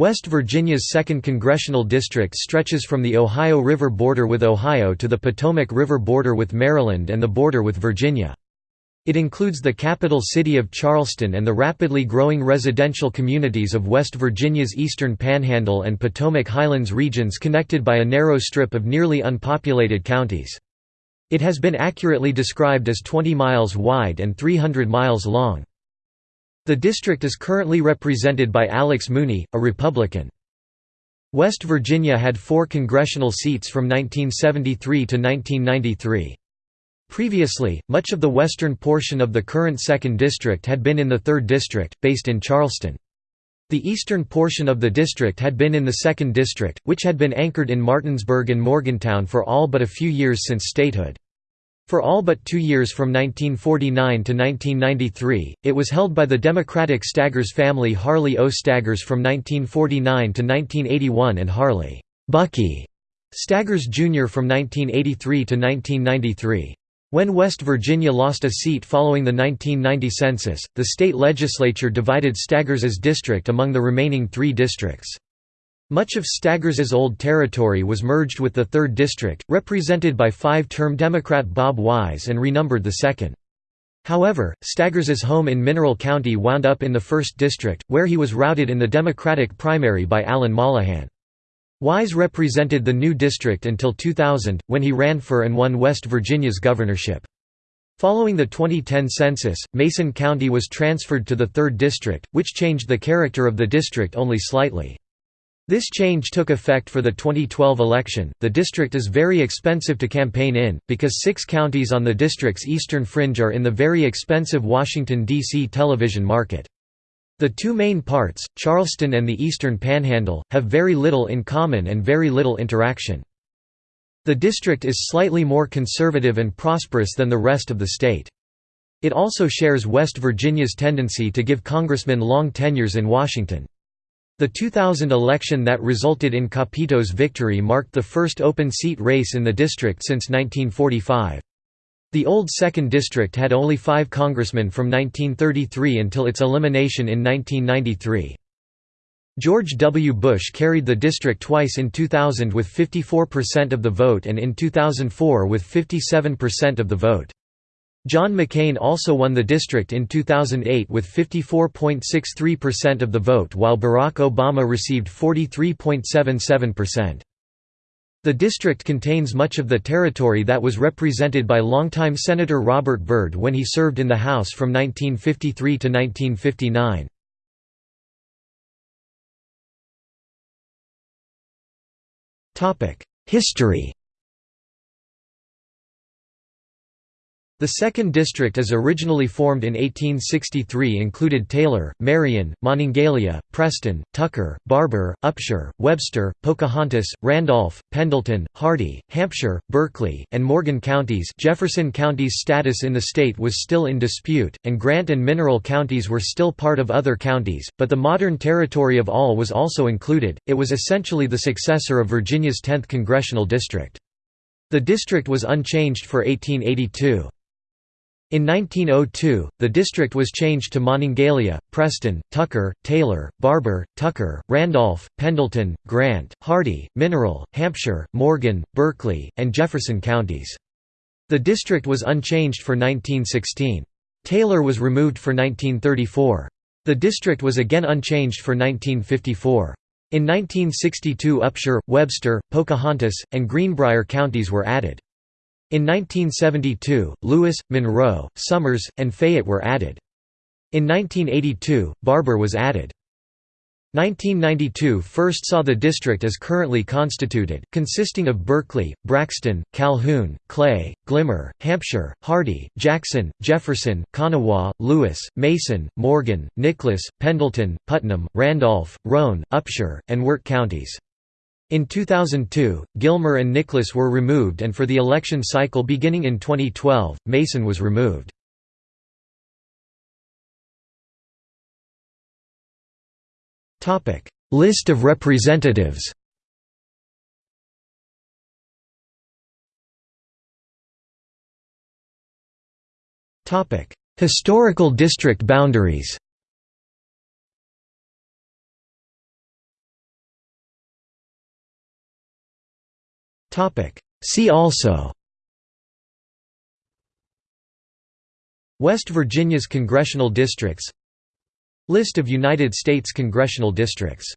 West Virginia's 2nd Congressional District stretches from the Ohio River border with Ohio to the Potomac River border with Maryland and the border with Virginia. It includes the capital city of Charleston and the rapidly growing residential communities of West Virginia's eastern panhandle and Potomac Highlands regions connected by a narrow strip of nearly unpopulated counties. It has been accurately described as 20 miles wide and 300 miles long. The district is currently represented by Alex Mooney, a Republican. West Virginia had four congressional seats from 1973 to 1993. Previously, much of the western portion of the current 2nd District had been in the 3rd District, based in Charleston. The eastern portion of the district had been in the 2nd District, which had been anchored in Martinsburg and Morgantown for all but a few years since statehood. For all but two years from 1949 to 1993, it was held by the Democratic Staggers family Harley O. Staggers from 1949 to 1981 and Harley Bucky Staggers Jr. from 1983 to 1993. When West Virginia lost a seat following the 1990 census, the state legislature divided Staggers's district among the remaining three districts. Much of Staggers's old territory was merged with the 3rd District, represented by five-term Democrat Bob Wise and renumbered the 2nd. However, Staggers's home in Mineral County wound up in the 1st District, where he was routed in the Democratic primary by Alan Mollohan. Wise represented the new district until 2000, when he ran for and won West Virginia's governorship. Following the 2010 census, Mason County was transferred to the 3rd District, which changed the character of the district only slightly. This change took effect for the 2012 election. The district is very expensive to campaign in, because six counties on the district's eastern fringe are in the very expensive Washington, D.C. television market. The two main parts, Charleston and the Eastern Panhandle, have very little in common and very little interaction. The district is slightly more conservative and prosperous than the rest of the state. It also shares West Virginia's tendency to give congressmen long tenures in Washington. The 2000 election that resulted in Capito's victory marked the first open seat race in the district since 1945. The old 2nd District had only five congressmen from 1933 until its elimination in 1993. George W. Bush carried the district twice in 2000 with 54% of the vote and in 2004 with 57% of the vote. John McCain also won the district in 2008 with 54.63% of the vote while Barack Obama received 43.77%. The district contains much of the territory that was represented by longtime Senator Robert Byrd when he served in the House from 1953 to 1959. History The 2nd District as originally formed in 1863 included Taylor, Marion, Monongalia, Preston, Tucker, Barbour, Upshur, Webster, Pocahontas, Randolph, Pendleton, Hardy, Hampshire, Berkeley, and Morgan counties Jefferson County's status in the state was still in dispute, and Grant and Mineral counties were still part of other counties, but the modern territory of all was also included, it was essentially the successor of Virginia's 10th congressional district. The district was unchanged for 1882. In 1902, the district was changed to Monongalia, Preston, Tucker, Taylor, Barbour, Tucker, Randolph, Pendleton, Grant, Hardy, Mineral, Hampshire, Morgan, Berkeley, and Jefferson counties. The district was unchanged for 1916. Taylor was removed for 1934. The district was again unchanged for 1954. In 1962 Upshur, Webster, Pocahontas, and Greenbrier counties were added. In 1972, Lewis, Monroe, Summers, and Fayette were added. In 1982, Barbour was added. 1992 first saw the district as currently constituted, consisting of Berkeley, Braxton, Calhoun, Clay, Gilmer, Hampshire, Hardy, Jackson, Jefferson, Kanawha, Lewis, Mason, Morgan, Nicholas, Pendleton, Putnam, Randolph, Roane, Upshur, and Wirt counties. In 2002, Gilmer and Nicholas were removed and for the election cycle beginning in 2012, Mason was removed. List of representatives Historical district boundaries See also. West Virginia's congressional districts. List of United States congressional districts